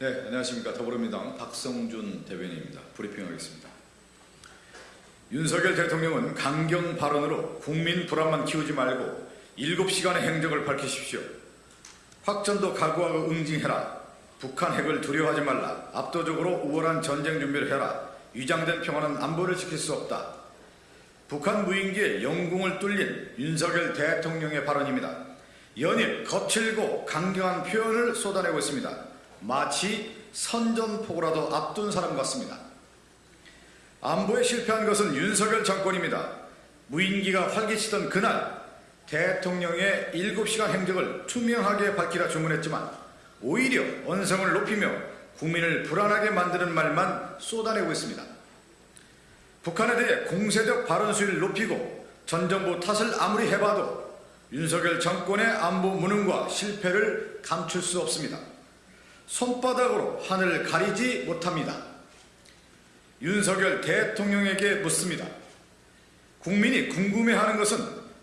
네, 안녕하십니까. 더불어민주당 박성준 대변인입니다. 브리핑하겠습니다. 윤석열 대통령은 강경 발언으로 국민 불안만 키우지 말고 7시간의 행적을 밝히십시오. 확전도 각오하고 응징해라. 북한 핵을 두려워하지 말라. 압도적으로 우월한 전쟁 준비를 해라. 위장된 평화는 안보를 지킬 수 없다. 북한 무인기의 영궁을 뚫린 윤석열 대통령의 발언입니다. 연일 거칠고 강경한 표현을 쏟아내고 있습니다. 마치 선전포고라도 앞둔 사람 같습니다. 안보에 실패한 것은 윤석열 정권입니다. 무인기가 활개치던 그날 대통령의 7시간 행적을 투명하게 밝히라 주문했지만 오히려 언성을 높이며 국민을 불안하게 만드는 말만 쏟아내고 있습니다. 북한에 대해 공세적 발언 수위를 높이고 전 정부 탓을 아무리 해봐도 윤석열 정권의 안보 무능과 실패를 감출 수 없습니다. 손바닥으로 하늘을 가리지 못합니다. 윤석열 대통령에게 묻습니다. 국민이 궁금해하는 것은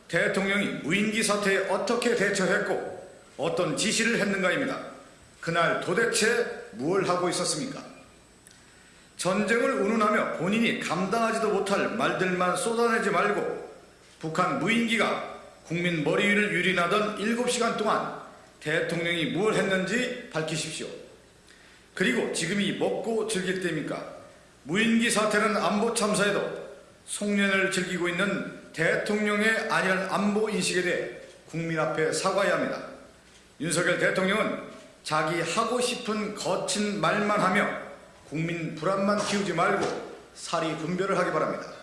대통령이 무인기 사태에 어떻게 대처했고 어떤 지시를 했는가입니다. 그날 도대체 무엇을 하고 있었습니까? 전쟁을 운운하며 본인이 감당하지도 못할 말들만 쏟아내지 말고 북한 무인기가 국민 머리 위를 유린하던 7시간 동안 대통령이 무엇 했는지 밝히십시오. 그리고 지금이 먹고 즐길 때입니까? 무인기 사태는 안보 참사에도 송년을 즐기고 있는 대통령의 안일한 안보 인식에 대해 국민 앞에 사과해야 합니다. 윤석열 대통령은 자기 하고 싶은 거친 말만 하며 국민 불안만 키우지 말고 사리 분별을 하기 바랍니다.